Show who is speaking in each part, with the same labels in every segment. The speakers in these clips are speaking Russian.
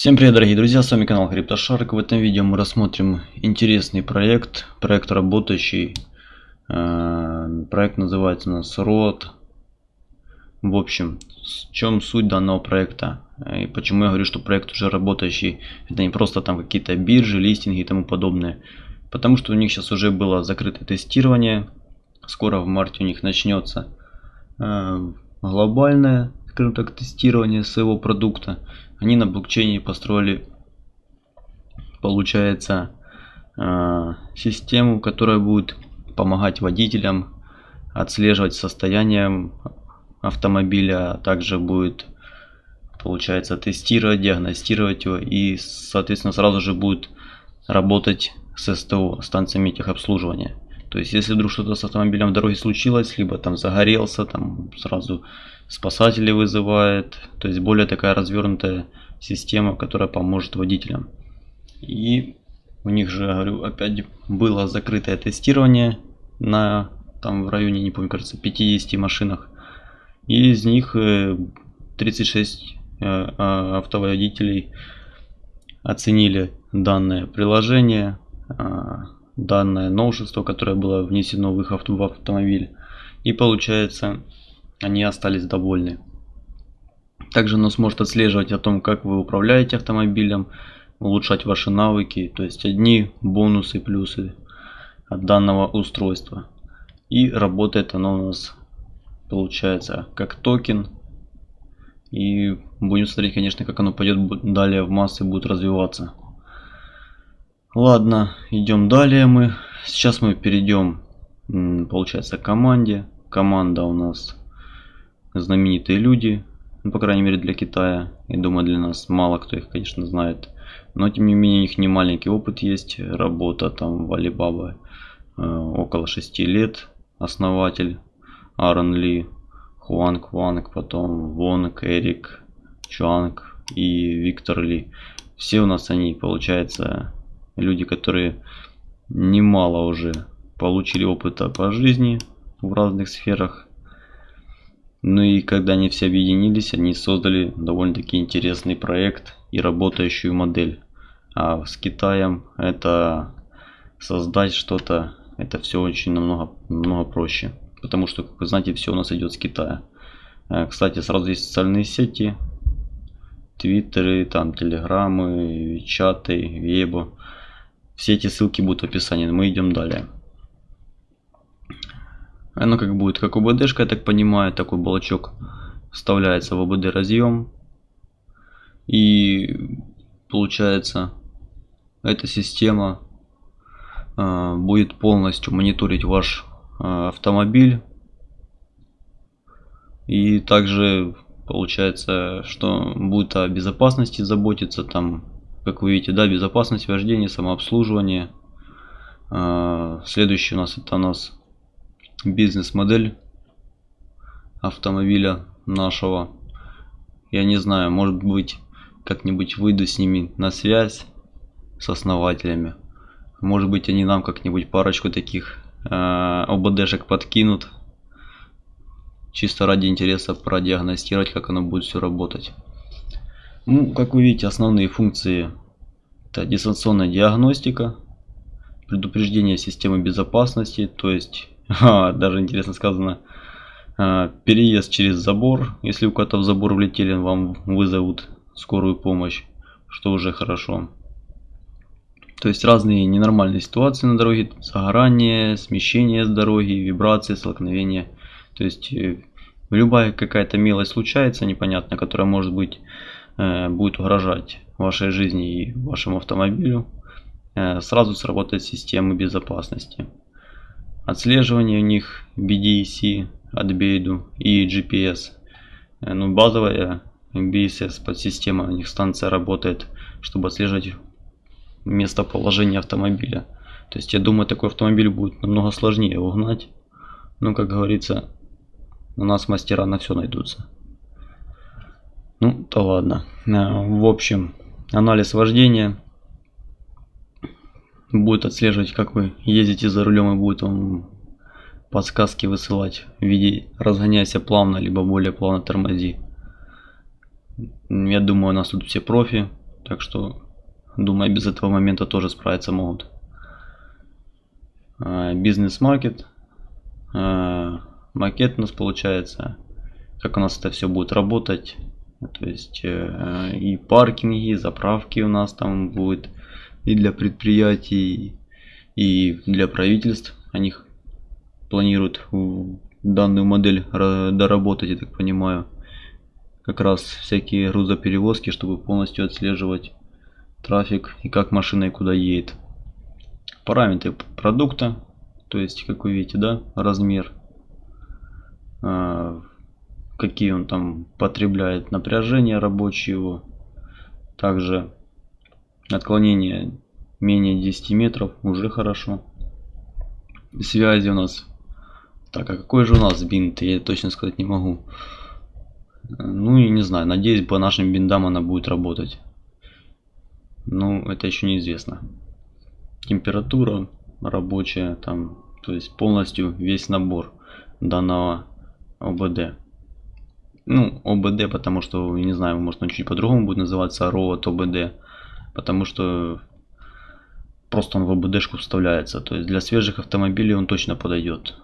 Speaker 1: Всем привет дорогие друзья, с вами канал CryptoShark. В этом видео мы рассмотрим интересный проект, проект работающий. Э, проект называется у нас ROT. В общем, в чем суть данного проекта и почему я говорю, что проект уже работающий. Это не просто там какие-то биржи, листинги и тому подобное. Потому что у них сейчас уже было закрытое тестирование. Скоро в марте у них начнется э, глобальное, скажем так, тестирование своего продукта они на блокчейне построили, получается, э, систему, которая будет помогать водителям отслеживать состояние автомобиля, а также будет, получается, тестировать, диагностировать его и, соответственно, сразу же будет работать с СТО, станциями техобслуживания. То есть, если вдруг что-то с автомобилем в дороге случилось, либо там загорелся, там сразу спасатели вызывает. То есть, более такая развернутая система, которая поможет водителям. И у них же, говорю, опять было закрытое тестирование на там в районе, не помню, кажется, 50 машинах. И из них 36 э, э, а, автоводителей оценили данное приложение, а, данное новшество, которое было внесено в их авто, в автомобиль. И получается, они остались довольны. Также оно сможет отслеживать о том, как вы управляете автомобилем, улучшать ваши навыки, то есть одни бонусы, плюсы от данного устройства. И работает оно у нас, получается, как токен. И будем смотреть, конечно, как оно пойдет далее в массы, будет развиваться. Ладно, идем далее мы. Сейчас мы перейдем, получается, к команде. Команда у нас знаменитые люди, ну, по крайней мере для Китая. И думаю для нас мало кто их, конечно, знает. Но тем не менее у них не маленький опыт есть. Работа там в Alibaba э, около 6 лет. Основатель Аарон Ли, Хуанг Ванг, потом Вонг, Эрик, Чуанг и Виктор Ли. Все у нас они, получается, люди, которые немало уже получили опыта по жизни в разных сферах. Ну и когда они все объединились, они создали довольно-таки интересный проект и работающую модель. А с Китаем это создать что-то, это все очень намного, намного проще. Потому что, как вы знаете, все у нас идет с Китая. Э, кстати, сразу есть социальные сети, твиттеры, там телеграммы, чаты, вебо. Все эти ссылки будут в описании. Мы идем далее. Оно как будет, как ОБДшка, я так понимаю, такой блочок вставляется в ОБД разъем. И получается, эта система э, будет полностью мониторить ваш э, автомобиль. И также получается, что будет о безопасности заботиться, там, как вы видите, да, безопасность вождения, самообслуживание. Э, следующий у нас это у нас бизнес-модель автомобиля нашего. Я не знаю, может быть, как-нибудь выйду с ними на связь с основателями. Может быть, они нам как-нибудь парочку таких э, ОБДшек подкинут. Чисто ради интереса продиагностировать, как оно будет все работать. Ну, как вы видите, основные функции это дистанционная диагностика, предупреждение системы безопасности, то есть а, даже интересно сказано. А, переезд через забор. Если у кого-то в забор влетели, вам вызовут скорую помощь, что уже хорошо. То есть разные ненормальные ситуации на дороге, загорание, смещение с дороги, вибрации, столкновения. То есть э, любая какая-то мелочь случается непонятно, которая может быть э, будет угрожать вашей жизни и вашему автомобилю, э, сразу сработает система безопасности отслеживание у них BDC от Бейду и GPS. Э, ну, базовая BSS подсистема у них станция работает, чтобы отслеживать местоположение автомобиля. То есть я думаю, такой автомобиль будет намного сложнее угнать. Но, как говорится, у нас мастера на все найдутся. Ну, то ладно. Э, в общем, анализ вождения будет отслеживать, как вы ездите за рулем и будет вам подсказки высылать в виде разгоняйся плавно, либо более плавно тормози. Я думаю, у нас тут все профи, Так что, думаю, без этого момента тоже справиться могут. А, бизнес-маркет. А, макет у нас получается. Как у нас это все будет работать. То есть э, и паркинги, и заправки у нас там будет. И для предприятий, и для правительств. Они планируют данную модель доработать, я так понимаю. Как раз всякие грузоперевозки, чтобы полностью отслеживать трафик и как машина и куда едет. Параметры продукта, то есть, как вы видите, да, размер, а, какие он там потребляет напряжение рабочее его. Также отклонение менее 10 метров уже хорошо. Связи у нас так, а какой же у нас бинт? Я точно сказать не могу. Ну и не знаю, надеюсь, по нашим биндам она будет работать. Ну, это еще неизвестно. Температура рабочая, там, то есть полностью весь набор данного ОБД. Ну, OBD, потому что, не знаю, может он чуть по-другому будет называться, Road OBD. Потому что просто он в OBD шку вставляется. То есть для свежих автомобилей он точно подойдет.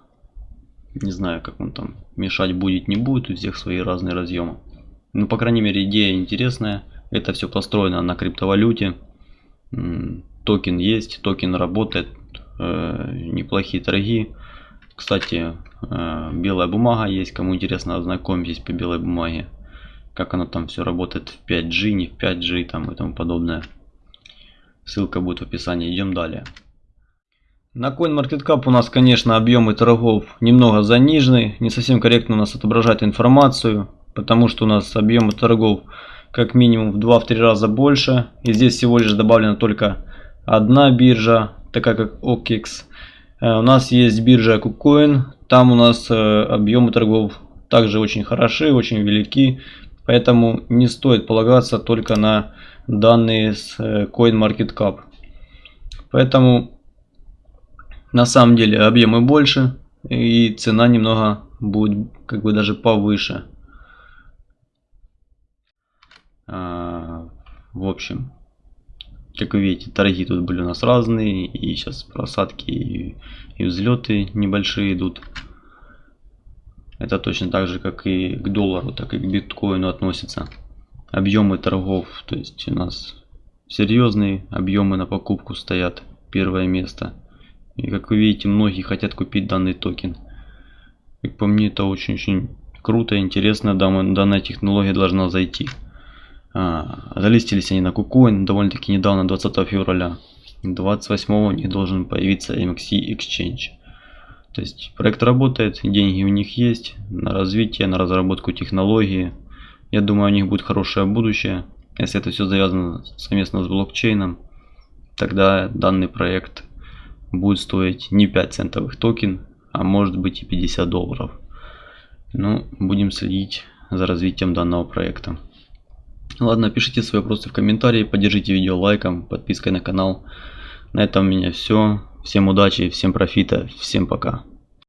Speaker 1: Не знаю, как он там мешать будет, не будет. У всех свои разные разъемы. Ну, по крайней мере, идея интересная. Это все построено на криптовалюте. Токен есть, токен работает. Э, неплохие торги. Кстати, э, белая бумага есть. Кому интересно, ознакомьтесь по белой бумаге. Как оно там все работает в 5G, не в 5G там и тому подобное. Ссылка будет в описании. Идем далее. На CoinMarketCap у нас, конечно, объемы торгов немного занижены. Не совсем корректно у нас отображает информацию, потому что у нас объемы торгов как минимум в 2-3 раза больше. И здесь всего лишь добавлена только одна биржа, такая как OKEX. Э, у нас есть биржа KuCoin, там у нас э, объемы торгов также очень хороши, очень велики. Поэтому не стоит полагаться только на данные с э, CoinMarketCap. Поэтому на самом деле объемы больше и цена немного будет как бы даже повыше. А, в общем, как вы видите, торги тут были у нас разные, и сейчас просадки и, и взлеты небольшие идут. Это точно так же, как и к доллару, так и к биткоину относится. Объемы торгов, то есть у нас серьезные объемы на покупку стоят первое место. И как вы видите, многие хотят купить данный токен. Как по мне, это очень-очень круто, интересно. Данная технология должна зайти. А, залистились они на KuCoin довольно-таки недавно, 20 февраля. 28 не должен появиться MXC Exchange. То есть проект работает, деньги у них есть на развитие, на разработку технологии. Я думаю, у них будет хорошее будущее. Если это все завязано совместно с блокчейном, тогда данный проект будет стоить не 5 центовых токен, а может быть и 50 долларов. Ну, будем следить за развитием данного проекта. Ладно, пишите свои вопросы в комментарии, поддержите видео лайком, подпиской на канал. На этом у меня все. Всем удачи, всем профита, всем пока.